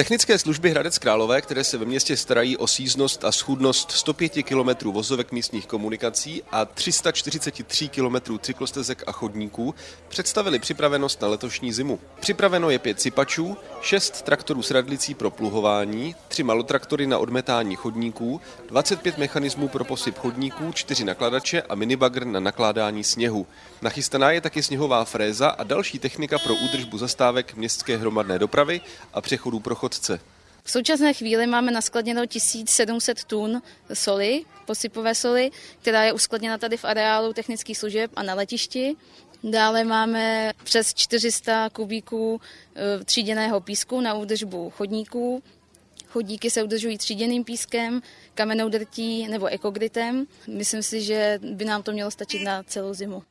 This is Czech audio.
Technické služby Hradec Králové, které se ve městě starají o síznost a schůdnost 105 km vozovek místních komunikací a 343 km cyklostezek a chodníků, představili připravenost na letošní zimu. Připraveno je pět sypačů, šest traktorů s radlicí pro pluhování, tři malotraktory na odmetání chodníků, 25 mechanismů pro posyp chodníků, čtyři nakladače a minibagr na nakládání sněhu. Nachystaná je taky sněhová fréza a další technika pro údržbu zastávek městské hromadné dopravy a přechodů pro chodce. V současné chvíli máme naskladněno 1700 tun soli, posypové soli, která je uskladněna tady v areálu technických služeb a na letišti. Dále máme přes 400 kubíků e, tříděného písku na údržbu chodníků. Chodníky se udržují tříděným pískem, kamenou drtí nebo ekogritem. Myslím si, že by nám to mělo stačit na celou zimu.